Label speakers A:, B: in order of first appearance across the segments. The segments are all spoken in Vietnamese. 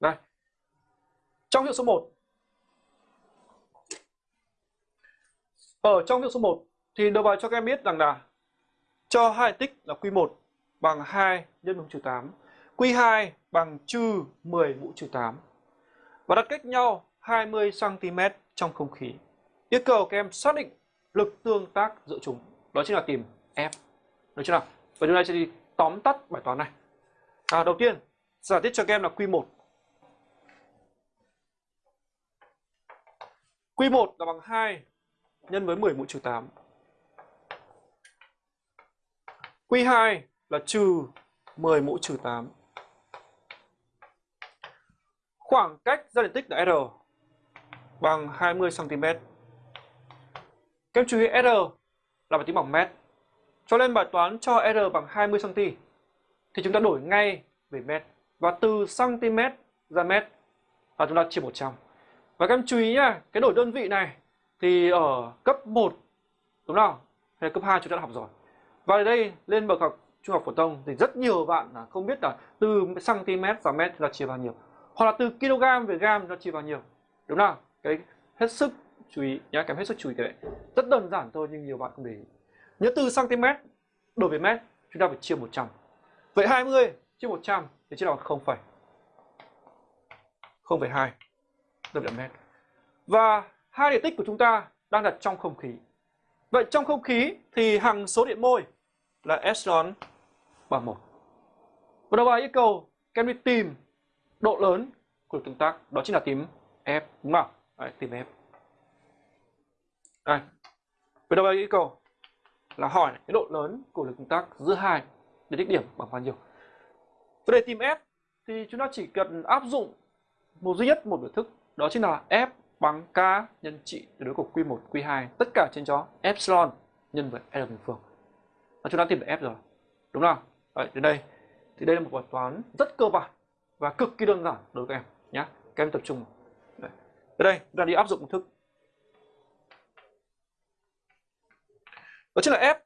A: Đây. Trong hiệu số 1 Ở trong hiệu số 1 thì đầu bài cho các em biết rằng là cho hai tích là Q1 bằng 2 nhân mũ trừ 8, Q2 bằng trừ 10 mũ trừ 8 và đặt cách nhau 20 cm trong không khí. Yêu cầu các em xác định lực tương tác giữa chúng, đó chính là tìm F. Được chưa nào? Và chúng ta sẽ đi tóm tắt bài toán này. À, đầu tiên, giả thiết cho các em là Q1. Q1 là bằng 2 nhân với 10 mũ trừ 8. Q2 là trừ 10 mũ trừ 8. Khoảng cách ra điện tích là R bằng 20 cm. Các em chú ý R là bằng tính bằng mét. Cho nên bài toán cho R bằng 20 cm thì chúng ta đổi ngay về mét và từ cm ra mét là chúng ta chia 100. Và các em chú ý nhá, cái đổi đơn vị này thì ở cấp 1 đúng không? Hay cấp 2 chúng ta đã học rồi. Và ở đây lên bậc học trung học phổ thông thì rất nhiều bạn là không biết là từ cm và mét là chia bao nhiêu. Hoặc là từ kg về gam nó chia bao nhiêu. Đúng không? Cái hết sức chú ý nhá, các em hết sức chú ý cái đấy. Rất đơn giản thôi nhưng nhiều bạn không để ý. Nhớ từ cm đổi về mét chúng ta phải chia 100. Vậy 20 chia 100 thì chia bằng 0, 0,2 đơn vị là mét. Và hai điện tích của chúng ta đang đặt trong không khí. Vậy trong không khí thì hằng số điện môi là epsilon bằng 1. Và đầu bài yêu cầu các đi tìm độ lớn của tương tác, đó chính là tìm F, đúng không? Đấy, tìm F. Đây. Vậy đầu bài yêu cầu là hỏi cái độ lớn của lực tương tác giữa hai điện tích điểm bằng bao nhiêu. Và để tìm F thì chúng ta chỉ cần áp dụng một duy nhất một biểu thức, đó chính là F bằng K nhân trị tuyệt đối của Q1, Q2 tất cả trên cho epsilon nhân với L bình phương. Và chúng ta tìm được F rồi. Đúng không? Đấy, đến đây thì đây là một bài toán rất cơ bản và cực kỳ đơn giản đối với các em nhé. Các em tập trung. Đấy. Đến đây chúng ta đi áp dụng công thức. Đó chính là F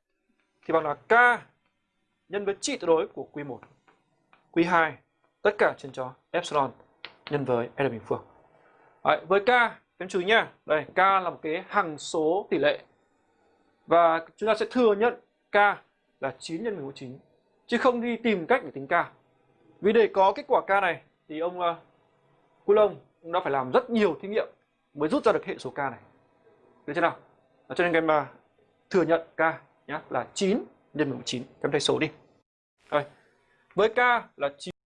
A: thì bằng là K nhân với trị tuyệt đối của Q1, Q2 tất cả trên cho epsilon nhân với L bình phương. Đấy, với K, em chú ý nhá. Đây, K là một cái hằng số tỷ lệ. Và chúng ta sẽ thừa nhận K là 9 nhân 19 Chứ không đi tìm cách để tính K. Vì để có kết quả K này thì ông ờ, uh, Coulomb cũng đã phải làm rất nhiều thí nghiệm mới rút ra được hệ số K này. Được chưa nào? Đó, cho nên em uh, thừa nhận K nhá là 9 nhân 19 Em thay số đi. Rồi. Với K là 9